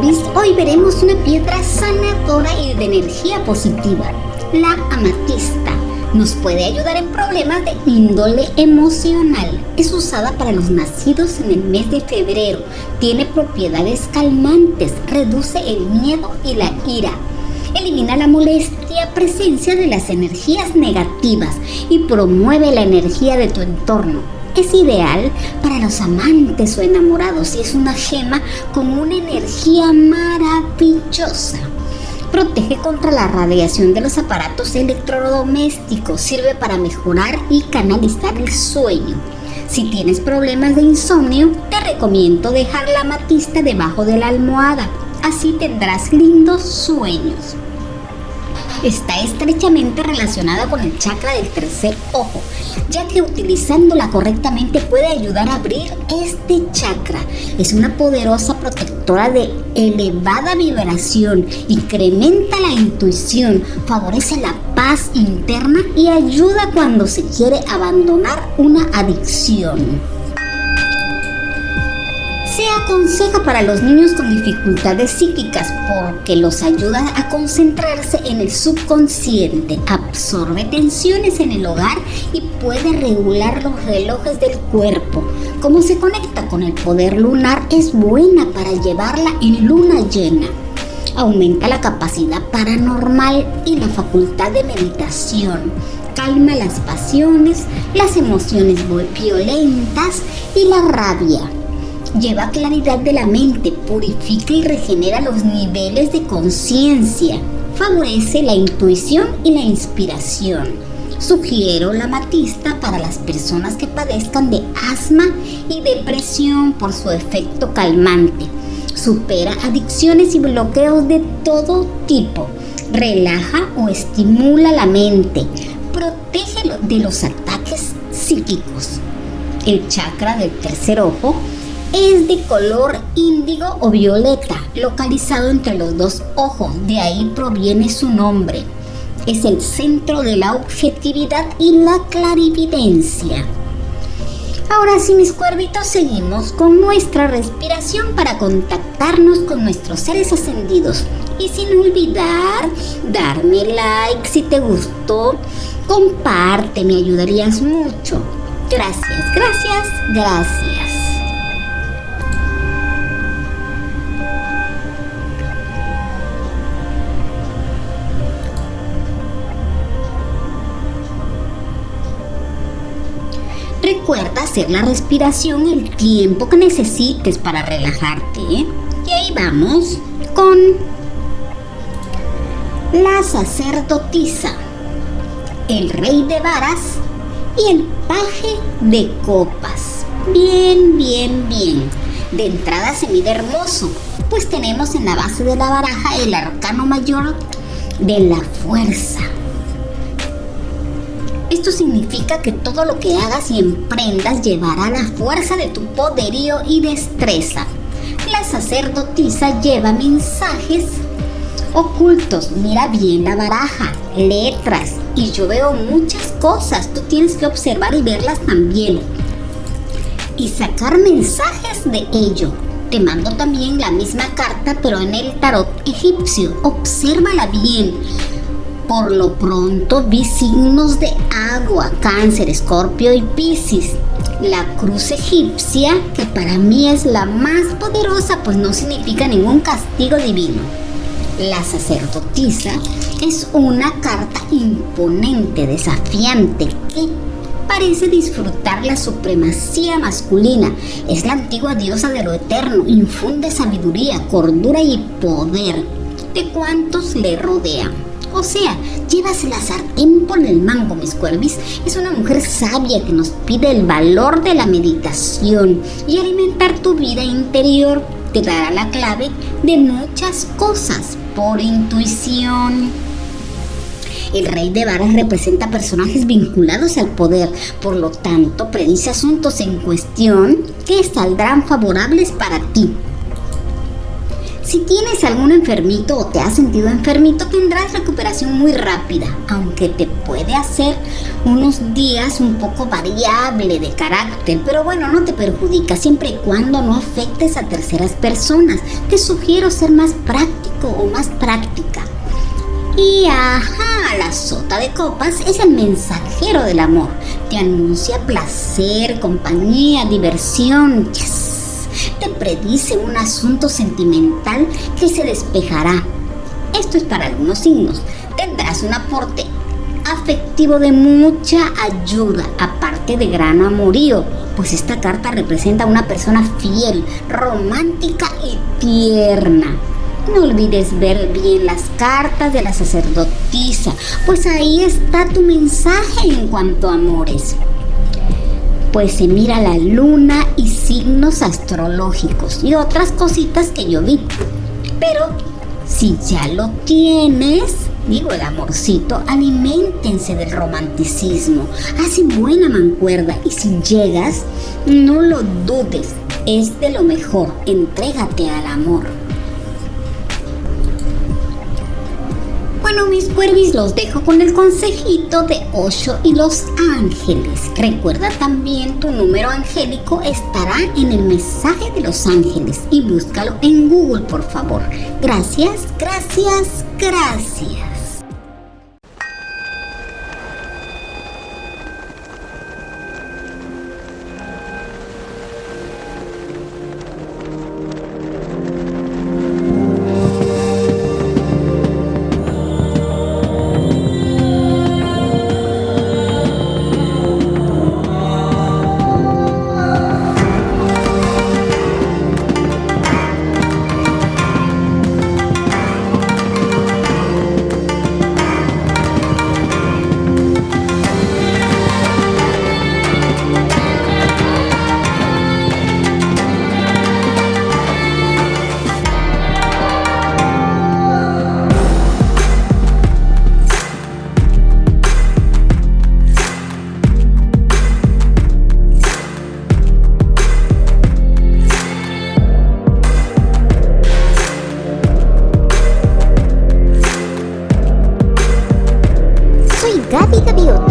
Hoy veremos una piedra sanadora y de energía positiva, la amatista. Nos puede ayudar en problemas de índole emocional. Es usada para los nacidos en el mes de febrero. Tiene propiedades calmantes, reduce el miedo y la ira. Elimina la molestia, presencia de las energías negativas y promueve la energía de tu entorno es ideal para los amantes o enamorados y es una gema con una energía maravillosa. Protege contra la radiación de los aparatos electrodomésticos, sirve para mejorar y canalizar el sueño. Si tienes problemas de insomnio, te recomiendo dejar la matista debajo de la almohada, así tendrás lindos sueños está estrechamente relacionada con el chakra del tercer ojo, ya que utilizándola correctamente puede ayudar a abrir este chakra. Es una poderosa protectora de elevada vibración, incrementa la intuición, favorece la paz interna y ayuda cuando se quiere abandonar una adicción se aconseja para los niños con dificultades psíquicas porque los ayuda a concentrarse en el subconsciente, absorbe tensiones en el hogar y puede regular los relojes del cuerpo. Como se conecta con el poder lunar, es buena para llevarla en luna llena. Aumenta la capacidad paranormal y la facultad de meditación calma las pasiones, las emociones violentas y la rabia lleva claridad de la mente, purifica y regenera los niveles de conciencia, favorece la intuición y la inspiración. Sugiero la matista para las personas que padezcan de asma y depresión por su efecto calmante. Supera adicciones y bloqueos de todo tipo. Relaja o estimula la mente. Protege de los ataques psíquicos. El chakra del tercer ojo es de color índigo o violeta, localizado entre los dos ojos, de ahí proviene su nombre. Es el centro de la objetividad y la clarividencia. Ahora sí, mis cuervitos, seguimos con nuestra respiración para contactarnos con nuestros seres ascendidos. Y sin olvidar, darme like si te gustó, comparte, me ayudarías mucho. Gracias, gracias, gracias. Recuerda hacer la respiración el tiempo que necesites para relajarte. ¿eh? Y ahí vamos con la sacerdotisa, el rey de varas y el paje de copas. Bien, bien, bien. De entrada se mide hermoso, pues tenemos en la base de la baraja el arcano mayor de la fuerza esto significa que todo lo que hagas y emprendas llevará la fuerza de tu poderío y destreza. La sacerdotisa lleva mensajes ocultos. Mira bien la baraja, letras. Y yo veo muchas cosas. Tú tienes que observar y verlas también. Y sacar mensajes de ello. Te mando también la misma carta, pero en el tarot egipcio. Obsérvala bien por lo pronto vi signos de agua, cáncer, escorpio y piscis. La cruz egipcia, que para mí es la más poderosa, pues no significa ningún castigo divino. La sacerdotisa es una carta imponente, desafiante, que parece disfrutar la supremacía masculina. Es la antigua diosa de lo eterno, infunde sabiduría, cordura y poder de cuantos le rodean. O sea, llevas la sartén por el mango, mis cuervis. Es una mujer sabia que nos pide el valor de la meditación y alimentar tu vida interior. Te dará la clave de muchas cosas por intuición. El rey de varas representa personajes vinculados al poder, por lo tanto predice asuntos en cuestión que saldrán favorables para ti. Si tienes algún enfermito o te has sentido enfermito, tendrás recuperación muy rápida, aunque te puede hacer unos días un poco variable de carácter, pero bueno, no te perjudica siempre y cuando no afectes a terceras personas. Te sugiero ser más práctico o más práctica. Y ajá, la sota de copas es el mensajero del amor. Te anuncia placer, compañía, diversión. Predice un asunto sentimental que se despejará. Esto es para algunos signos. Tendrás un aporte afectivo de mucha ayuda, aparte de gran amorío, pues esta carta representa a una persona fiel, romántica y tierna. No olvides ver bien las cartas de la sacerdotisa, pues ahí está tu mensaje en cuanto a amores. Pues se mira la luna y signos astrológicos y otras cositas que yo vi. Pero si ya lo tienes, digo el amorcito, alimentense del romanticismo, hacen buena mancuerda y si llegas, no lo dudes, es de lo mejor, entrégate al amor. Bueno, mis cuervis, los dejo con el consejito de Osho y los ángeles. Recuerda también tu número angélico estará en el mensaje de los ángeles y búscalo en Google, por favor. Gracias, gracias, gracias. Tebiut.